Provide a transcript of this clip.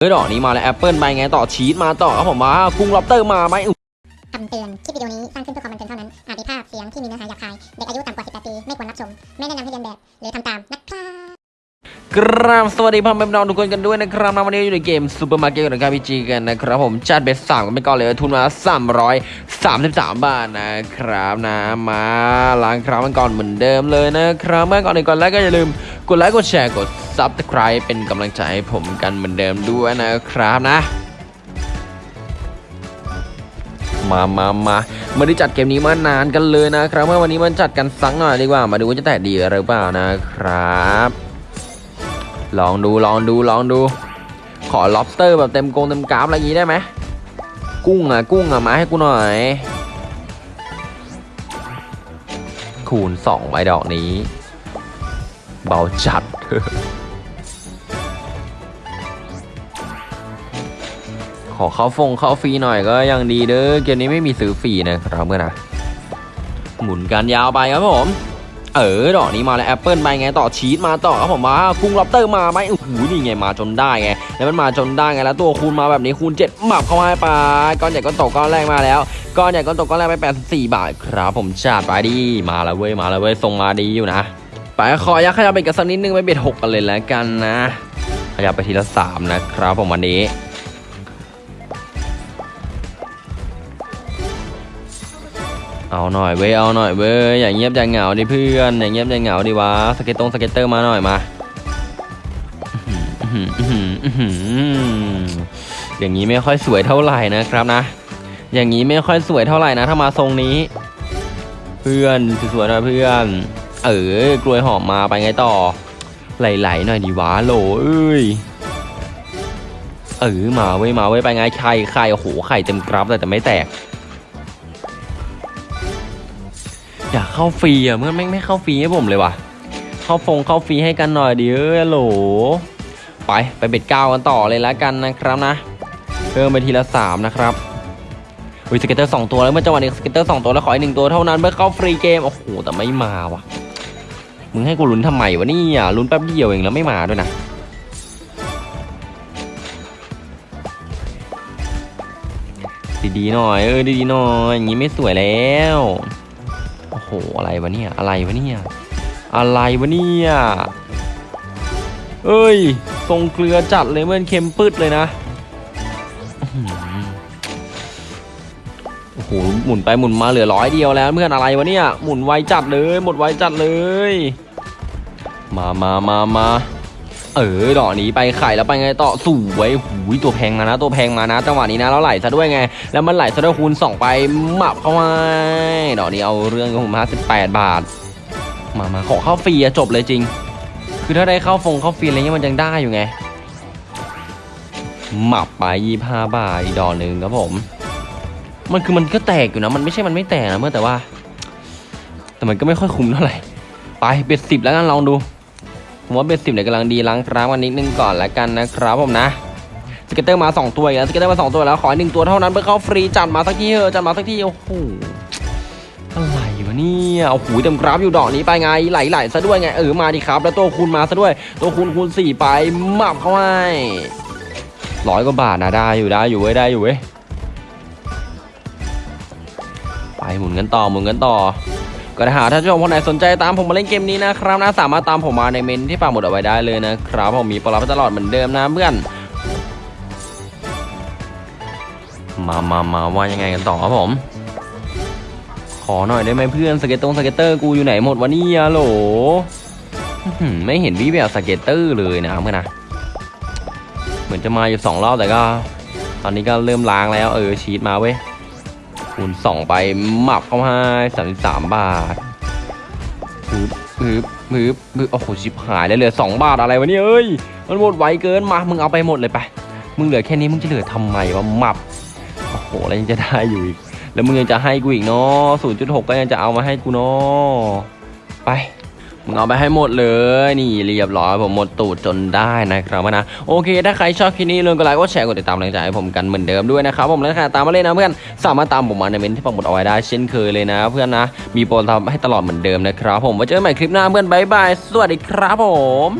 เฮ้ยดอกนี้มาแล้วแอปเปิลไปไงต่อชีสมาต่อครับผมมากุ้งล็อบเตอร์มาไหมคำเตือน คลิปวิดีโอนี้สร้างขึ้นเพื่อความบันเทิงเท่านั้น อาจมีภาพเสียงที่มีเนื้อหาหยาบคาย เด็กอายุต่ำกว่า 18 ปี ไม่ควรรับชม ไม่แนะนำให้เลียนแบบ หรือทำตามนะครับ กราบสวัสดีพ่อแม่พี่น้องทุกคนกันด้วยนะครับนวันนี้อยู่ในเกมซูเปอร์มาร์เก็ตกับ PG กันนะครับผมจัด bet สามกันไปก่อนเลยทุนมา333 บาทนะครับนะมาล้างกราฟกันก่อนเหมือนเดิมเลยนะครับเมื่อก่อนอื่นก่อนแรกก็อย่าลืมกดไลค์กดแชร์กด Subscribe เป็นกำลังใจให้ผมกันเหมือนเดิมด้วยนะครับนะ มามามาไม่ได้จัดเกมนี้มานานกันเลยนะครับเมื่อวันนี้มันจัดกันสักหน่อยดีกว่ามาดูว่าจะแตกดีหรือเปล่านะครับ ลองดูลองดูลองดู ขอ lobster แบบเต็มกงเต็มกราฟอะไรอย่างนี้ได้ไหมกุ้งอะกุ้งอะมาให้กูหน่อย คูณ2ไว้ดอกนี้ เบาจัดขอเข้าฟงเข้าฟรีหน่อยก็ยังดีเด้อเกมนี้ไม่มีซื้อฟรีนะครับเพื่อนะหมุนกันยาวไปครับผม เออดอกนี้มาแล้วแอปเปิลไปไงต่อชีสมาต่อครับผมมากุ้งล็อบเตอร์มาไหมโอ้โหนี่ไงมาจนได้ไงแล้วมันมาจนได้ไงแล้วตัวคูณมาแบบนี้คูณ7หมับเข้าให้ไปก้อนใหญ่ก้อนโตก้อนแรกมาแล้วก้อนใหญ่ก้อนโตก้อนแรกไป 84 บาทครับผมจัดไปดีมาแล้วเว้ยมาแล้วเว้ยส่งมาดีอยู่นะไปขอยักขยับไปกันสักนิดนึงไป bet หกกันเลยแล้วกันนะขยับไปทีละสามนะครับผมวันนี้ เอาหน่อยเว้ยเอาหน่อยเว้ยอย่าเงียบอย่าเหงาดิเพื่อนอย่าเงียบอย่าเหงาดิวะ scatter ตรง scatter มาหน่อยมาอย่างนี้ไม่ค่อยสวยเท่าไหร่นะครับนะ อย่างนี้ไม่ค่อยสวยเท่าไหร่นะ ถ้ามาทรงนี้ เพื่อนสวยๆหน่อยเพื่อน เออกล้วยหอมมาไปไงต่อไหลๆหน่อยดิวะโหลเอ้ยเออมาเว้ยมาเว้ยไปไงไข่ไข่โอ้โหไข่เต็มกรับเลยแต่ไม่แตก อยากเข้าฟรีอะเมื่อไม่ไม่เข้าฟรีให้ผมเลยว่ะ เข้าฟงเข้าฟรีให้กันหน่อยดิเอ้ยโหล ไปไป bet เก้ากันต่อเลยแล้วกันนะครับนะเพิ่มไปทีละสามนะครับวิ scatter สองตัวแล้วเมื่อจังหวะนี้ scatter สองตัวแล้วขออีกหนึ่งตัวเท่านั้นเพื่อเข้า free game โอ้โหแต่ไม่มาว่ะมึงให้กูลุ้นทำไมวะนี่ยลุ้นแป๊บเดียวเองแล้วไม่มาด้วยนะดีๆหน่อยเออดีๆหน่อยอย่างงี้ไม่สวยแล้ว หอะไรวะเนี่ย อะไรวะเนี่ย อะไรวะเนี่ย เอ้ย ทรงเกลือจัดเลยเมือนเค็มปืดเลยนะ โอ้โห หมุนไปหมุนมาเหลือร้อยเดียวแล้วเพื่อนอะไรวะเนี่ย หมุนไวจัดเลย หมดไวจัดเลย มามามามา เออดอกนี้ไปไข่แล้วไปไงต่อสวยหูยตัวแพงมานะ ตัวแพงมานะ จังหวะนี้นะแล้วไหลซะด้วยไง แล้วมันไหลซะด้วยคูณ2ไปหมับเข้ามาดอกนี้เอาเรื่องกับผม58บแปดบาท มามาขอเข้าฟรีอะจบเลยจริง คือถ้าได้เข้าฟงเข้าฟรีอะไรเงี้ยมันยังได้อยู่ไงหมับไป25บาทอีกดอกหนึ่งครับผม มันคือมันก็แตกอยู่นะ มันไม่ใช่มันไม่แตกนะเมื่อแต่ว่า แต่มันก็ไม่ค่อยคุ้มเท่าไหร่ไปเบ็ดสิบแล้วกันลองดู ผมว่าเบสิบเนี่ยกำลังดีล้างครั้งวันนิดนึงก่อนแล้วกันนะครับผมนะscatter มา 2 ตัวอีกแล้ว scatter มา 2 ตัวแล้วขอหนึ่งตัวเท่านั้นเพื่อเข้าฟรีจัดมาสักทีเถอะจัดมาสักทีโอ้โหอะไรวะเนี่ยโอ้โหเต็มกราฟอยู่ดอกนี้ไปไงไหลๆซะด้วยไงเออมาดิครับ แล้วตัวคูณมาซะด้วย ตัวคูณคูณสี่ไปหมับเข้าให้ร้อยกว่าบาทนะได้อยู่ได้อยู่เว้ยได้อยู่เว้ยไปหมุนกันต่อหมุนกันต่อ ก็ถ้าหากท่านผู้ชมคนไหนสนใจตามผมมาเล่นเกมนี้นะครับนะสามารถตามผมมาในเมนต์ที่ปักหมุดเอาไว้ได้เลยนะครับผมมีโปรรับตลอดเหมือนเดิมนะเพื่อนมามามาว่ายังไงกันต่อครับผม ขอหน่อยได้ไหมเพื่อน scatter ตรง scatter กูอยู่ไหนหมดวะเนี่ยโหไม่เห็นวี่แวว scatter เลยนะเพื่อนนะเหมือนจะมาอยู่สองรอบแต่ก็ ตอนนี้ก็เริ่มล้างแล้วเออชีสมาเว้ย คูณสองไปหมับเข้าให้สามสิบสามบาทฮึบฮึบฮึบฮึบโอ้โหชิบหายแล้วเหลือสองบาทอะไรวะเนี่ยเอ้ยมันหมดไวเกินมามึงเอาไปหมดเลยไปมึงเหลือแค่นี้มึงจะเหลือทำไมวะหมับโอ้โหแล้วยังจะได้อยู่อีกแล้วมึงยังจะให้กูอีกเนาะศูนย์จุดหกก็ยังจะเอามาให้กูเนาะไป มึงเอาไปให้หมดเลยนี่เรียบร้อยผมหมดตูดจนได้นะครับนะโอเค ถ้าใครชอบคลิปนี้ลืมกดไลค์กดแชร์กดติดตามแรงใจให้ผมกันเหมือนเดิมด้วยนะครับผมแล้วใครตามมาเล่นนะเพื่อนสามารถตามผมมาในเมนต์ที่ผมหมุดเอาไว้ได้เช่นเคยเลยนะ เพื่อนนะมีโปรทำให้ตลอดเหมือนเดิมนะครับผมไว้เจอกันใหม่คลิปหน้าเพื่อน bye bye สวัสดีครับผม